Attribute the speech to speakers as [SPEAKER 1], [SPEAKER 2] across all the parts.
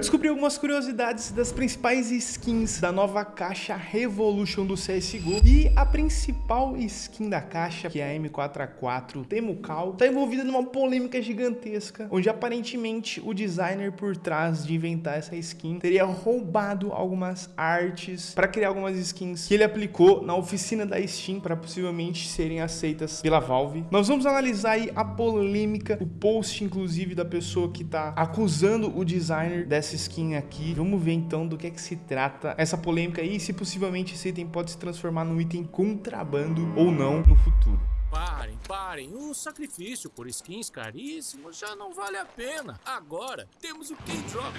[SPEAKER 1] descobri algumas curiosidades das principais skins da nova caixa Revolution do CSGO e a principal skin da caixa, que é a M4A4 Temucal, tá envolvida numa polêmica gigantesca, onde aparentemente o designer por trás de inventar essa skin teria roubado algumas artes para criar algumas skins que ele aplicou na oficina da Steam para possivelmente serem aceitas pela Valve. Nós vamos analisar aí a polêmica, o post inclusive da pessoa que tá acusando o designer dessa skin aqui. Vamos ver então do que é que se trata essa polêmica aí, se possivelmente esse item pode se transformar num item contrabando ou não no futuro.
[SPEAKER 2] Parem, parem. O sacrifício por skins caríssimos já não vale a pena. Agora temos o K-Drop.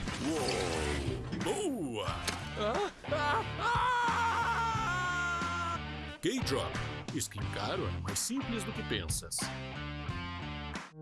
[SPEAKER 2] Boa! Ah, ah, ah! K-Drop. Skin caro é mais simples do que pensas.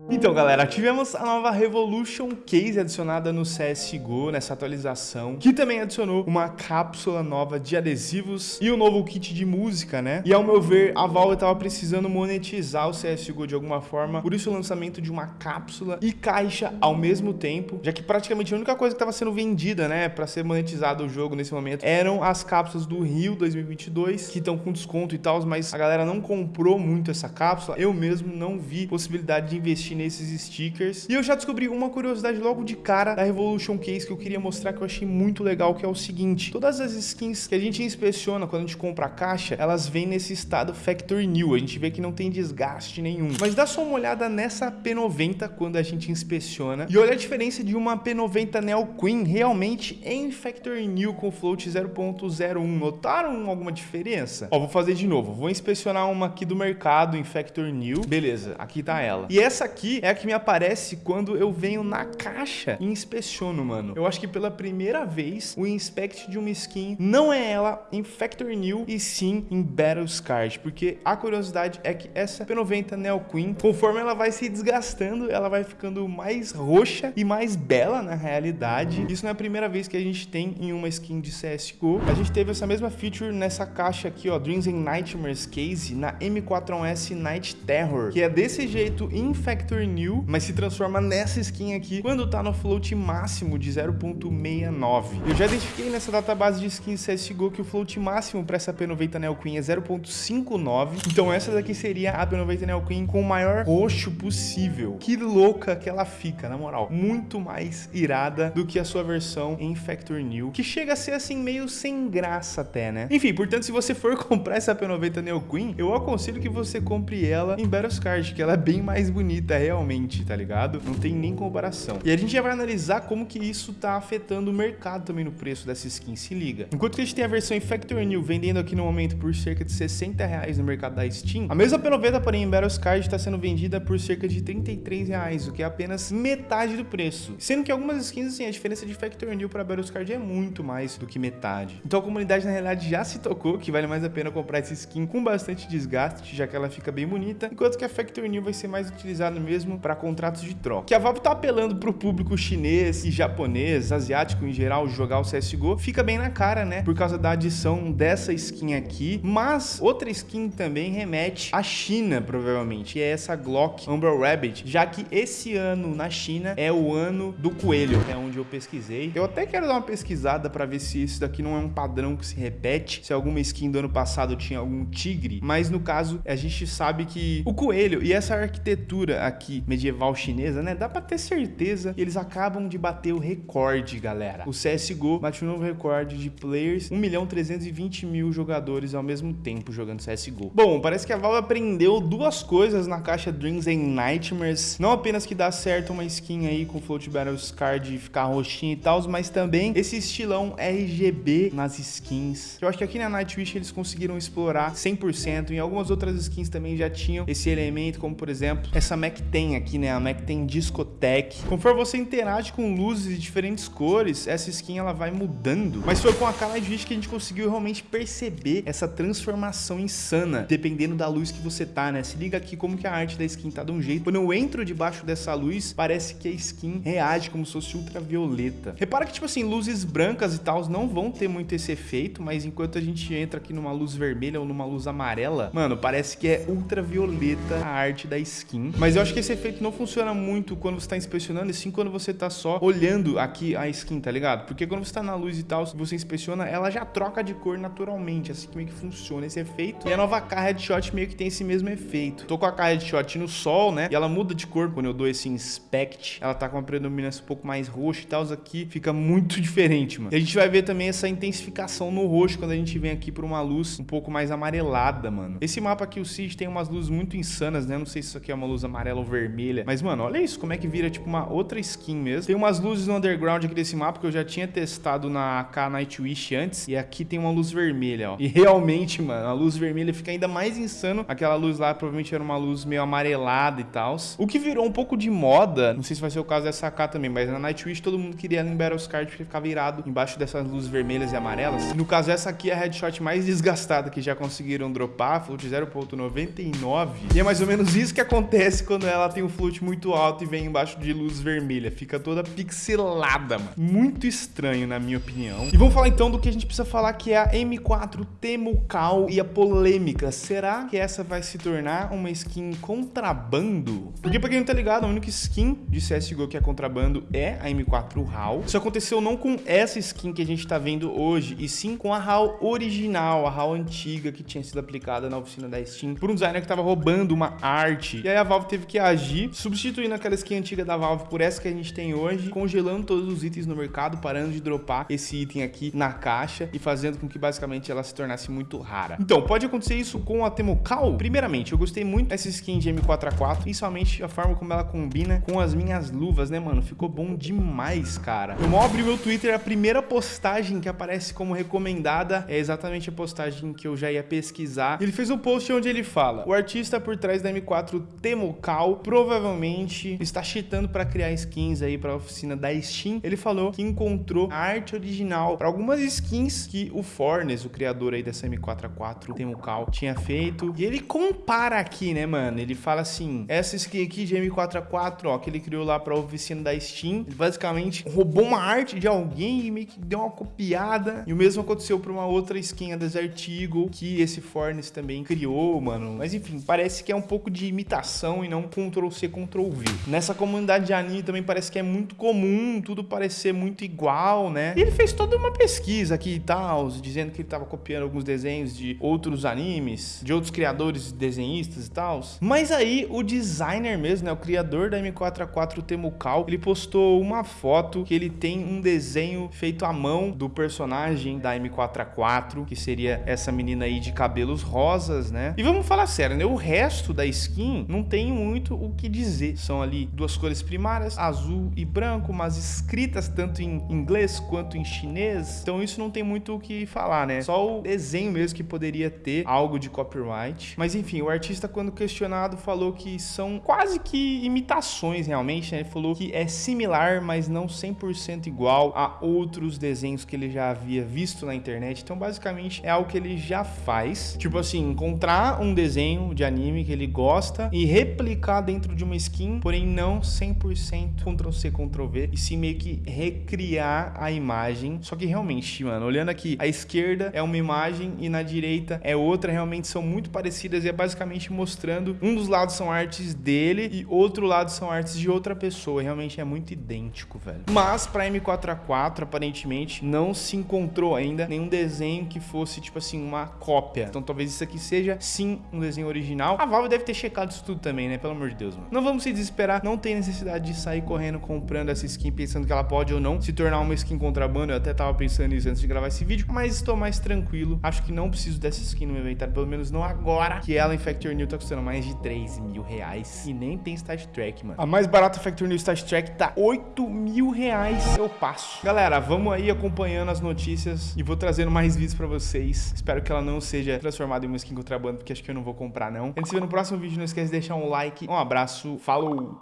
[SPEAKER 1] Então, galera, tivemos a nova Revolution Case adicionada no CSGO, nessa atualização, que também adicionou uma cápsula nova de adesivos e um novo kit de música, né? E ao meu ver, a Valve estava precisando monetizar o CSGO de alguma forma, por isso o lançamento de uma cápsula e caixa ao mesmo tempo, já que praticamente a única coisa que estava sendo vendida, né, para ser monetizado o jogo nesse momento, eram as cápsulas do Rio 2022, que estão com desconto e tal, mas a galera não comprou muito essa cápsula, eu mesmo não vi possibilidade de investir nesses stickers. E eu já descobri uma curiosidade logo de cara da Revolution Case que eu queria mostrar que eu achei muito legal, que é o seguinte. Todas as skins que a gente inspeciona quando a gente compra a caixa, elas vêm nesse estado Factory New. A gente vê que não tem desgaste nenhum. Mas dá só uma olhada nessa P90 quando a gente inspeciona. E olha a diferença de uma P90 Neo Queen realmente em Factory New com float 0.01. Notaram alguma diferença? Ó, vou fazer de novo. Vou inspecionar uma aqui do mercado em Factory New. Beleza, aqui tá ela. E essa aqui aqui é a que me aparece quando eu venho na caixa e inspeciono, mano. Eu acho que pela primeira vez o inspect de uma skin não é ela em Factory New e sim em Battle Card, porque a curiosidade é que essa P90 Neo Queen, conforme ela vai se desgastando, ela vai ficando mais roxa e mais bela na realidade. Isso não é a primeira vez que a gente tem em uma skin de CSGO. A gente teve essa mesma feature nessa caixa aqui, ó, Dreams and Nightmares Case na M4S Night Terror, que é desse jeito em Factory New, mas se transforma nessa skin aqui quando tá no float máximo de 0.69. Eu já identifiquei nessa database de skins CSGO que o float máximo para essa P90 Neo Queen é 0.59, então essa daqui seria a P90 Neo Queen com o maior roxo possível. Que louca que ela fica, na moral. Muito mais irada do que a sua versão em Factory New, que chega a ser assim meio sem graça até, né? Enfim, portanto, se você for comprar essa P90 Neo Queen, eu aconselho que você compre ela em Battlescard, que ela é bem mais bonita, realmente, tá ligado? Não tem nem comparação. E a gente já vai analisar como que isso tá afetando o mercado também no preço dessa skin, se liga. Enquanto que a gente tem a versão em Factory New vendendo aqui no momento por cerca de 60 reais no mercado da Steam, a mesma P90, porém, em Battle Card está sendo vendida por cerca de 33 reais, o que é apenas metade do preço. Sendo que algumas skins, assim, a diferença de Factory New para Battle Card é muito mais do que metade. Então a comunidade, na realidade, já se tocou que vale mais a pena comprar essa skin com bastante desgaste, já que ela fica bem bonita, enquanto que a Factory New vai ser mais utilizada mesmo mesmo para contratos de troca. Que a Valve tá apelando para o público chinês e japonês, asiático em geral, jogar o CSGO, fica bem na cara, né? Por causa da adição dessa skin aqui, mas outra skin também remete à China, provavelmente, e é essa Glock Umbrella Rabbit, já que esse ano na China é o ano do coelho, é onde eu pesquisei. Eu até quero dar uma pesquisada para ver se isso daqui não é um padrão que se repete, se alguma skin do ano passado tinha algum tigre, mas no caso a gente sabe que o coelho e essa arquitetura aqui aqui medieval chinesa, né? Dá pra ter certeza que eles acabam de bater o recorde, galera. O CSGO bate um novo recorde de players, 1 milhão 320 mil jogadores ao mesmo tempo jogando CSGO. Bom, parece que a Valve aprendeu duas coisas na caixa Dreams and Nightmares. Não apenas que dá certo uma skin aí com Float Battles Card ficar roxinha e tal, mas também esse estilão RGB nas skins. Eu acho que aqui na Nightwish eles conseguiram explorar 100%. Em algumas outras skins também já tinham esse elemento, como por exemplo, essa Mac tem aqui, né? A Mac tem discoteque. Conforme você interage com luzes de diferentes cores, essa skin ela vai mudando. Mas foi com a Kala Edge que a gente conseguiu realmente perceber essa transformação insana, dependendo da luz que você tá, né? Se liga aqui como que a arte da skin tá de um jeito. Quando eu entro debaixo dessa luz, parece que a skin reage como se fosse ultravioleta. Repara que, tipo assim, luzes brancas e tal não vão ter muito esse efeito, mas enquanto a gente entra aqui numa luz vermelha ou numa luz amarela, mano, parece que é ultravioleta a arte da skin. Mas eu acho que que esse efeito não funciona muito quando você tá inspecionando, e sim quando você tá só olhando aqui a skin, tá ligado? Porque quando você tá na luz e tal, se você inspeciona, ela já troca de cor naturalmente, assim que meio que funciona esse efeito. E a nova K Headshot meio que tem esse mesmo efeito. Tô com a K Headshot no sol, né? E ela muda de cor quando eu dou esse inspect. Ela tá com uma predominância um pouco mais roxa e tal, aqui fica muito diferente, mano. E a gente vai ver também essa intensificação no roxo quando a gente vem aqui por uma luz um pouco mais amarelada, mano. Esse mapa aqui, o Siege, tem umas luzes muito insanas, né? Não sei se isso aqui é uma luz amarela vermelha. Mas, mano, olha isso, como é que vira, tipo, uma outra skin mesmo. Tem umas luzes no underground aqui desse mapa que eu já tinha testado na K Nightwish antes. E aqui tem uma luz vermelha, ó. E realmente, mano, a luz vermelha fica ainda mais insano. Aquela luz lá provavelmente era uma luz meio amarelada e tal. O que virou um pouco de moda, não sei se vai ser o caso dessa K também, mas na Nightwish todo mundo queria em Battle Card porque ficava virado embaixo dessas luzes vermelhas e amarelas. No caso, essa aqui é a headshot mais desgastada que já conseguiram dropar, float 0.99. E é mais ou menos isso que acontece quando ela tem um float muito alto e vem embaixo de luz vermelha. Fica toda pixelada, mano. Muito estranho, na minha opinião. E vamos falar então do que a gente precisa falar, que é a M4 Temucal e a polêmica. Será que essa vai se tornar uma skin contrabando? Porque pra quem não tá ligado, a única skin de CSGO que é contrabando é a M4 HAL. Isso aconteceu não com essa skin que a gente tá vendo hoje, e sim com a HAL original, a HAL antiga que tinha sido aplicada na oficina da Steam por um designer que tava roubando uma arte. E aí a Valve teve que agir, substituindo aquela skin antiga da Valve por essa que a gente tem hoje, congelando todos os itens no mercado, parando de dropar esse item aqui na caixa e fazendo com que basicamente ela se tornasse muito rara. Então, pode acontecer isso com a Temocal? Primeiramente, eu gostei muito dessa skin de M4A4, principalmente a forma como ela combina com as minhas luvas, né, mano? Ficou bom demais, cara. Eu mal abri meu Twitter, a primeira postagem que aparece como recomendada é exatamente a postagem que eu já ia pesquisar. Ele fez um post onde ele fala: o artista por trás da M4 Temocal provavelmente está cheatando para criar skins aí para a oficina da Steam. Ele falou que encontrou a arte original para algumas skins que o Fornes, o criador aí dessa M4A4 Temocal, tinha feito. E ele compara aqui, né, mano? Ele fala assim: essa skin aqui de M4A4, ó, que ele criou lá para a oficina da Steam, ele basicamente roubou uma arte de alguém e meio que deu uma copiada. E o mesmo aconteceu para uma outra skin, a Desert Eagle, que esse Fornes também criou, mano. Mas enfim, parece que é um pouco de imitação e não Ctrl-C, Ctrl-V. Nessa comunidade de anime também parece que é muito comum tudo parecer muito igual, né? E ele fez toda uma pesquisa aqui e tal, dizendo que ele tava copiando alguns desenhos de outros animes, de outros criadores, desenhistas e tal. Mas aí o designer mesmo, né, o criador da M4A4 Temucal, ele postou uma foto que ele tem um desenho feito à mão do personagem da M4A4, que seria essa menina aí de cabelos rosas, né? E vamos falar sério, né? O resto da skin não tem muito o que dizer. São ali duas cores primárias, azul e branco, mas escritas tanto em inglês quanto em chinês. Então isso não tem muito o que falar, né? Só o desenho mesmo que poderia ter algo de copyright. Mas enfim, o artista quando questionado falou que são quase que imitações realmente, né? Ele falou que é similar, mas não 100% igual a outros desenhos que ele já havia visto na internet. Então basicamente é algo que ele já faz. Tipo assim, encontrar um desenho de anime que ele gosta e replicar dentro de uma skin, porém não 100% Ctrl-C, Ctrl-V, e sim meio que recriar a imagem. Só que realmente, mano, olhando aqui, a esquerda é uma imagem e na direita é outra, realmente são muito parecidas e é basicamente mostrando um dos lados são artes dele e outro lado são artes de outra pessoa. Realmente é muito idêntico, velho. Mas para M4A4, aparentemente, não se encontrou ainda nenhum desenho que fosse, tipo assim, uma cópia. Então talvez isso aqui seja, sim, um desenho original. A Valve deve ter checado isso tudo também, né? Pelo amor de Deus, mano. Não vamos se desesperar. Não tem necessidade de sair correndo comprando essa skin pensando que ela pode ou não se tornar uma skin contrabando. Eu até tava pensando nisso antes de gravar esse vídeo, mas estou mais tranquilo. Acho que não preciso dessa skin no meu inventário, pelo menos não agora, que ela em Factor New tá custando mais de 3 mil reais e nem tem Stat Track, mano. A mais barata Factor New Stat Track tá 8 mil reais. Eu passo. Galera, vamos aí acompanhando as notícias e vou trazendo mais vídeos pra vocês. Espero que ela não seja transformada em uma skin contrabando, porque acho que eu não vou comprar, não. A gente se vê no próximo vídeo. Não esquece de deixar um like. Um abraço. Falou!